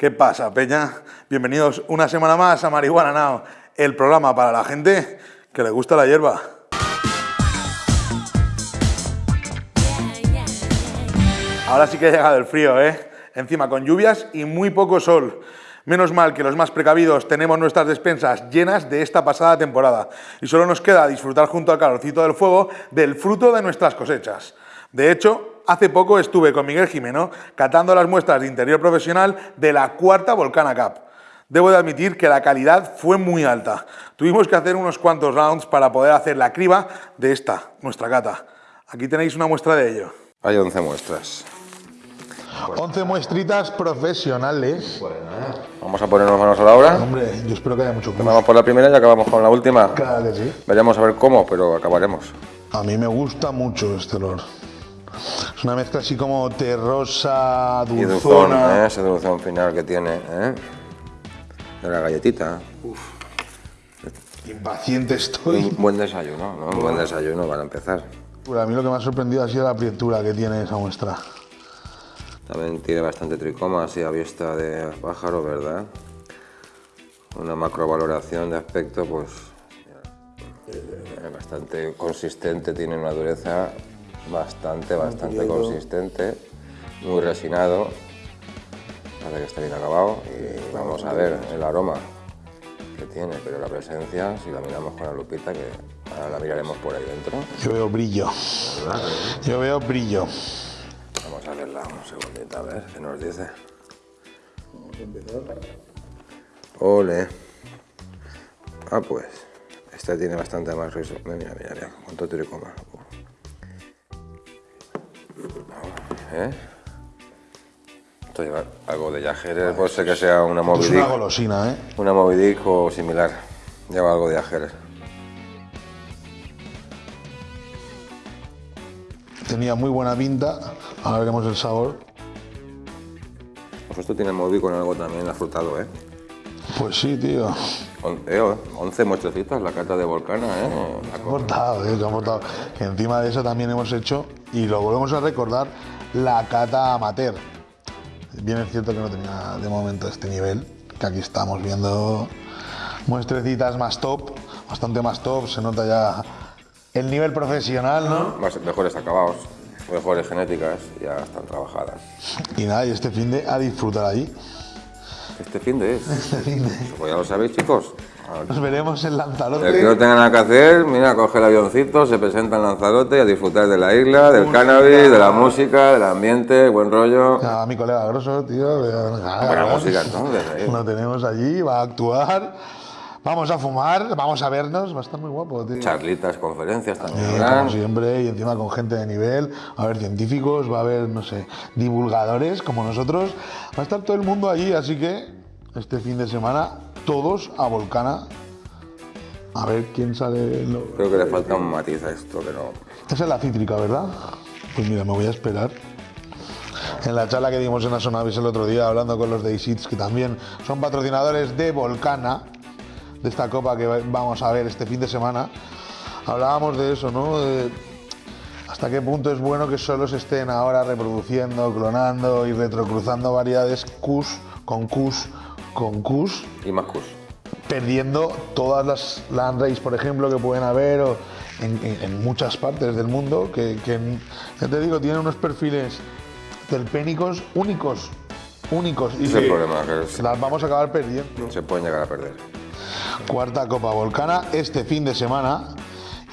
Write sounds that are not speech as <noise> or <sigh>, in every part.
¿Qué pasa, Peña? Bienvenidos una semana más a Marihuana Now, el programa para la gente que le gusta la hierba. Ahora sí que ha llegado el frío, ¿eh? Encima con lluvias y muy poco sol. Menos mal que los más precavidos tenemos nuestras despensas llenas de esta pasada temporada y solo nos queda disfrutar junto al calorcito del fuego del fruto de nuestras cosechas. De hecho, hace poco estuve con Miguel Jimeno catando las muestras de interior profesional de la cuarta Volcana Cup. Debo de admitir que la calidad fue muy alta. Tuvimos que hacer unos cuantos rounds para poder hacer la criba de esta, nuestra cata. Aquí tenéis una muestra de ello. Hay 11 muestras. 11 muestritas profesionales. Vamos a ponernos manos a la obra. Hombre, yo espero que haya mucho Vamos por la primera y acabamos con la última. Claro que sí. Veremos a ver cómo, pero acabaremos. A mí me gusta mucho este olor. Es una mezcla así como terrosa, Y dulzón, dulzona. ¿eh? ese dulzón final que tiene. ¿eh? De la galletita. Impaciente estoy. Un buen desayuno, ¿no? Un buen desayuno para empezar. Pero a mí lo que me ha sorprendido ha sido la aprietura que tiene esa muestra. También tiene bastante tricoma, así a vista de pájaro, ¿verdad? Una macrovaloración de aspecto, pues. eh, Bastante consistente, tiene una dureza bastante, bastante consistente, muy resinado. Parece que está bien acabado y vamos a ver el aroma que tiene, pero la presencia, si la miramos con la lupita, que ahora la miraremos por ahí dentro. Yo veo brillo. Yo veo brillo. Vamos a verla un segundito, a ver qué nos dice. Ole. Ah, pues. Esta tiene bastante más riso. Mira, mira, mira, cuánto tricoma. ¿Eh? Esto lleva algo de Yajeres, puede ser que sea una Es una golosina, ¿eh? Una Moby Dick o similar. Lleva algo de Yajeres. Tenía muy buena pinta. Ahora veremos el sabor. Pues esto tiene Moby con algo también afrutado, ¿eh? Pues sí, tío. On- eh, 11 muestrecitas, la carta de Volcana, ¿eh? La portado, eh, encima de eso también hemos hecho, y lo volvemos a recordar, la cata amateur. Bien es cierto que no tenía de momento este nivel, que aquí estamos viendo muestrecitas más top, bastante más top, se nota ya el nivel profesional, ¿no? Más- mejores acabados, mejores genéticas, ya están trabajadas. Y nada, y este fin de a disfrutar allí. Este fin de es. <laughs> Este fin de. Pues ya lo sabéis, chicos. Nos veremos en El que no Lanzarote. tenga nada que hacer, mira, coge el avioncito, se presenta en Lanzarote y a disfrutar de la isla, del cannabis, de la música, del ambiente, buen rollo. A mi colega Grosso, tío. Buena música entonces. Lo tenemos allí, va a actuar. Vamos a fumar, vamos a vernos, va a estar muy guapo, tío. Charlitas, conferencias también habrán. como siempre, y encima con gente de nivel, va a haber científicos, va a haber, no sé, divulgadores como nosotros. Va a estar todo el mundo allí, así que este fin de semana, todos a Volcana. A ver quién sale. lo- Creo que le falta un matiz a esto, que no. Esa es la cítrica, ¿verdad? Pues mira, me voy a esperar. En la charla que dimos en Asonavis el otro día, hablando con los de Isits, que también son patrocinadores de Volcana, de esta copa que va- vamos a ver este fin de semana, hablábamos de eso, ¿no? De hasta qué punto es bueno que solo se estén ahora reproduciendo, clonando y retrocruzando variedades Kush con Kush con Kush Y más cus. perdiendo todas las land race, por ejemplo, que pueden haber o en, en- en muchas partes del mundo, que, que, ya te digo, tienen unos perfiles terpénicos únicos, únicos, y es el problema, que es- que las vamos a acabar perdiendo. se pueden llegar a perder. Cuarta Copa Volcana, este fin de semana,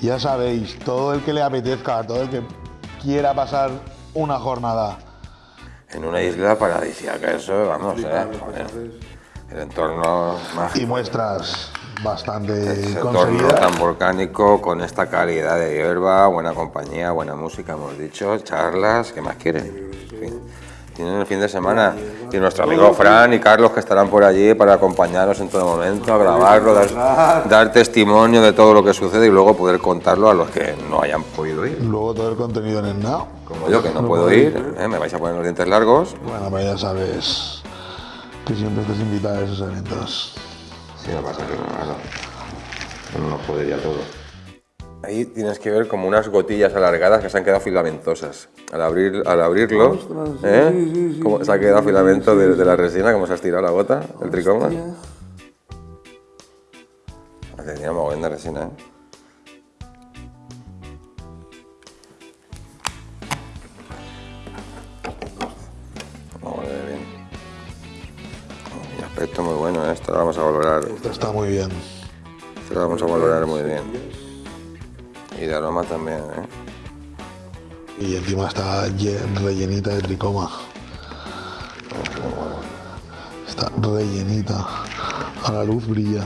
ya sabéis, todo el que le apetezca, todo el que quiera pasar una jornada En una isla paradisíaca, eso, vamos, eh. El entorno mágico. y muestras bastante Ese entorno tan volcánico, con esta calidad de hierba, buena compañía, buena música, hemos dicho, charlas, ¿qué más quieren? Fin, Tienen el fin de semana. Y nuestro amigo Fran y Carlos que estarán por allí para acompañarnos en todo momento, a grabarlo, dar, dar testimonio de todo lo que sucede y luego poder contarlo a los que no hayan podido ir. Luego todo el contenido en el Now. Como yo, que no puedo ir, ¿eh? me vais a poner los dientes largos. Bueno, pues ya sabes que siempre estás invitado a esos eventos. Sí, lo pasa que no, claro, no nos podría todo. Ahí tienes que ver como unas gotillas alargadas que se han quedado filamentosas. Al, abrir, al abrirlo, ¿eh? Como se ha quedado filamento de, de la resina, como se ha estirado la gota, el tricoma. Tenía mogollón de resina, ¿eh? Aspecto muy bueno, ¿eh? esto lo vamos a valorar. Esto está muy bien. Esto lo vamos a valorar muy bien. Y de aroma también, ¿eh? Y encima está lle- rellenita de tricoma. Está rellenita. A la luz brilla.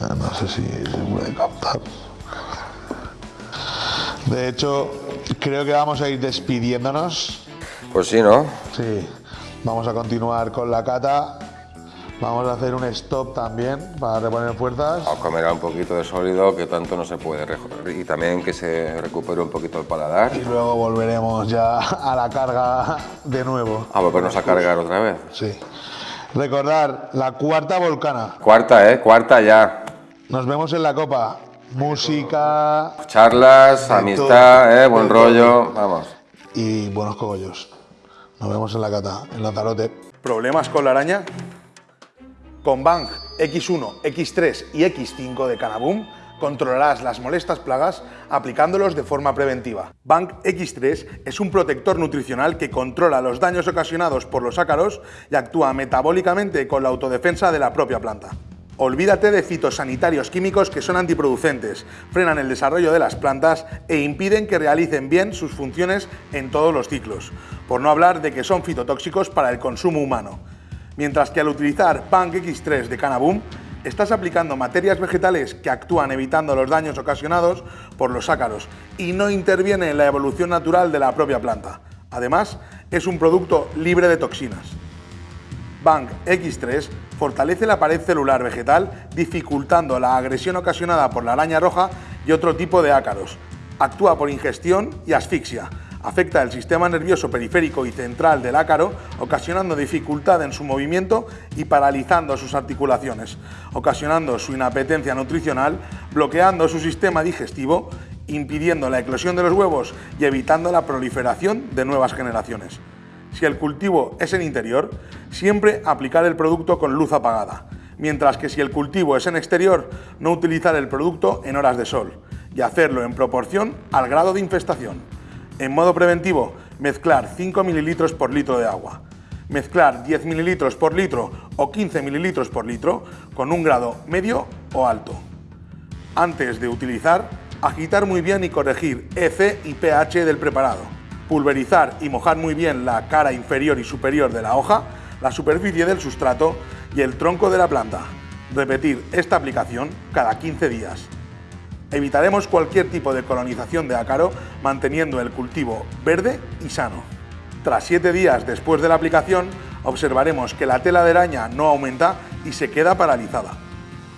No sé si se puede captar. De hecho, creo que vamos a ir despidiéndonos. Pues sí, ¿no? Sí, vamos a continuar con la cata. Vamos a hacer un stop también para reponer fuerzas. A comer un poquito de sólido que tanto no se puede recorrer. Y también que se recupere un poquito el paladar. Y luego volveremos ya a la carga de nuevo. A volvernos a cargar otra vez. Sí. Recordar, la cuarta volcana. Cuarta, ¿eh? Cuarta ya. Nos vemos en la copa. Música Charlas, amistad, todo, ¿eh? Buen rollo. Vamos. y buenos cogollos. Nos vemos en la cata, en Lanzarote. ¿Problemas con la araña? Con Bang X1, X3 y X5 de Canaboom controlarás las molestas plagas aplicándolos de forma preventiva. Bang X3 es un protector nutricional que controla los daños ocasionados por los ácaros y actúa metabólicamente con la autodefensa de la propia planta. Olvídate de fitosanitarios químicos que son antiproducentes, frenan el desarrollo de las plantas e impiden que realicen bien sus funciones en todos los ciclos, por no hablar de que son fitotóxicos para el consumo humano. Mientras que al utilizar Bang X3 de Canaboom, estás aplicando materias vegetales que actúan evitando los daños ocasionados por los ácaros y no interviene en la evolución natural de la propia planta. Además, es un producto libre de toxinas. Bang X3 fortalece la pared celular vegetal dificultando la agresión ocasionada por la araña roja y otro tipo de ácaros. Actúa por ingestión y asfixia. Afecta el sistema nervioso periférico y central del ácaro, ocasionando dificultad en su movimiento y paralizando sus articulaciones, ocasionando su inapetencia nutricional, bloqueando su sistema digestivo, impidiendo la eclosión de los huevos y evitando la proliferación de nuevas generaciones. Si el cultivo es en interior, siempre aplicar el producto con luz apagada, mientras que si el cultivo es en exterior, no utilizar el producto en horas de sol y hacerlo en proporción al grado de infestación. En modo preventivo, mezclar 5 mililitros por litro de agua. Mezclar 10 mililitros por litro o 15 mililitros por litro con un grado medio o alto. Antes de utilizar, agitar muy bien y corregir EC y pH del preparado. Pulverizar y mojar muy bien la cara inferior y superior de la hoja, la superficie del sustrato y el tronco de la planta. Repetir esta aplicación cada 15 días. Evitaremos cualquier tipo de colonización de ácaro manteniendo el cultivo verde y sano. Tras 7 días después de la aplicación, observaremos que la tela de araña no aumenta y se queda paralizada.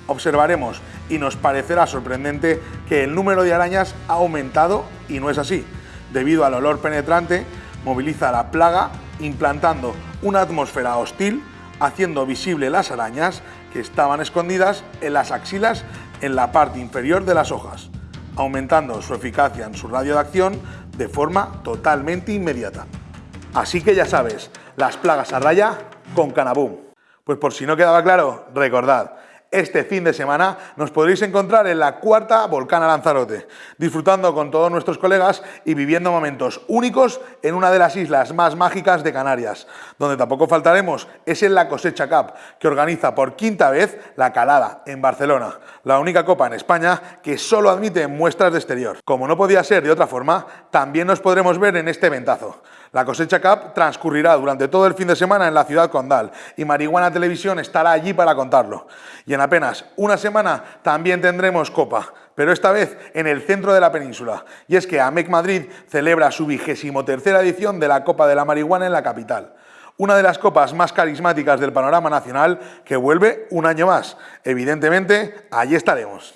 Observaremos y nos parecerá sorprendente que el número de arañas ha aumentado y no es así. Debido al olor penetrante, moviliza la plaga implantando una atmósfera hostil, haciendo visible las arañas que estaban escondidas en las axilas en la parte inferior de las hojas, aumentando su eficacia en su radio de acción de forma totalmente inmediata. Así que ya sabes, las plagas a raya con Canaboom. Pues por si no quedaba claro, recordad, este fin de semana nos podréis encontrar en la cuarta Volcana Lanzarote, disfrutando con todos nuestros colegas y viviendo momentos únicos en una de las islas más mágicas de Canarias. Donde tampoco faltaremos es en la Cosecha Cup, que organiza por quinta vez la Calada en Barcelona, la única copa en España que solo admite muestras de exterior. Como no podía ser de otra forma, también nos podremos ver en este eventazo. La cosecha Cup transcurrirá durante todo el fin de semana en la ciudad condal y Marihuana Televisión estará allí para contarlo. Y en apenas una semana también tendremos Copa, pero esta vez en el centro de la península. Y es que AMEC Madrid celebra su vigésimo tercera edición de la Copa de la Marihuana en la capital. Una de las copas más carismáticas del panorama nacional que vuelve un año más. Evidentemente, allí estaremos.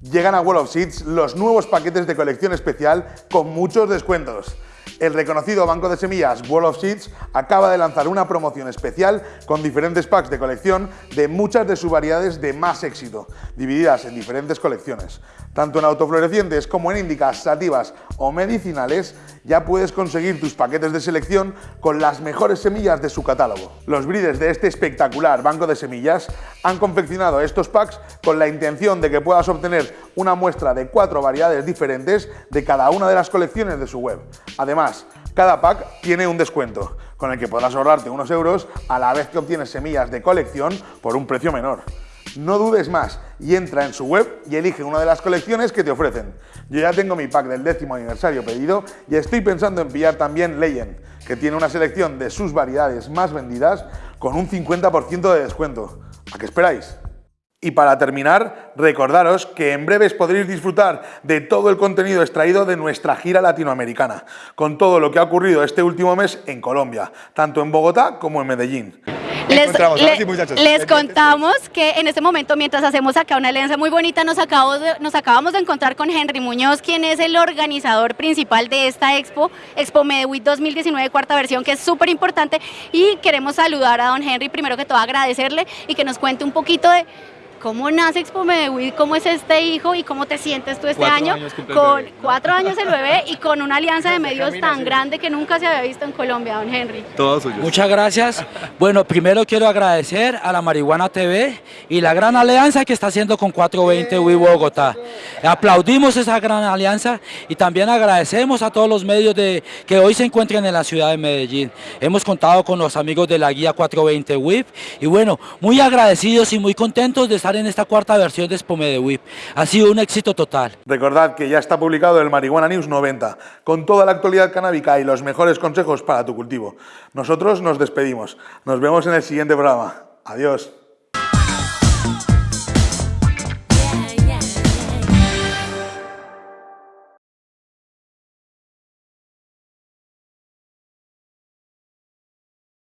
Llegan a Wall of Seeds los nuevos paquetes de colección especial con muchos descuentos. El reconocido banco de semillas World of Seeds acaba de lanzar una promoción especial con diferentes packs de colección de muchas de sus variedades de más éxito, divididas en diferentes colecciones. Tanto en autoflorecientes como en índicas, sativas o medicinales, ya puedes conseguir tus paquetes de selección con las mejores semillas de su catálogo. Los breeders de este espectacular banco de semillas han confeccionado estos packs con la intención de que puedas obtener una muestra de cuatro variedades diferentes de cada una de las colecciones de su web. Además, cada pack tiene un descuento, con el que podrás ahorrarte unos euros a la vez que obtienes semillas de colección por un precio menor. No dudes más y entra en su web y elige una de las colecciones que te ofrecen. Yo ya tengo mi pack del décimo aniversario pedido y estoy pensando en pillar también Legend, que tiene una selección de sus variedades más vendidas con un 50% de descuento. ¿A qué esperáis? Y para terminar, recordaros que en breves podréis disfrutar de todo el contenido extraído de nuestra gira latinoamericana, con todo lo que ha ocurrido este último mes en Colombia, tanto en Bogotá como en Medellín. Les, le- les contamos que en este momento, mientras hacemos acá una alianza muy bonita, nos acabamos, de, nos acabamos de encontrar con Henry Muñoz, quien es el organizador principal de esta expo, Expo Medewit 2019, cuarta versión, que es súper importante. Y queremos saludar a don Henry, primero que todo agradecerle y que nos cuente un poquito de cómo nace Expo Medewit, cómo es este hijo y cómo te sientes tú este Cuatro año con cuatro años el bebé y con una alianza de medios tan grande que nunca se había visto en Colombia, don Henry. Todos suyos. Muchas gracias. Bueno, primero quiero agradecer a la Marihuana TV y la gran alianza que está haciendo con 420 Wii Bogotá. Aplaudimos esa gran alianza y también agradecemos a todos los medios de, que hoy se encuentran en la ciudad de Medellín. Hemos contado con los amigos de la guía 420 WIP y bueno, muy agradecidos y muy contentos de estar en esta cuarta versión de Spome de WIP. Ha sido un éxito total. Recordad que ya está publicado el Marihuana News 90, con toda la actualidad canábica y los mejores consejos para tu cultivo. Nosotros nos despedimos. Nos vemos en el siguiente programa. Adiós.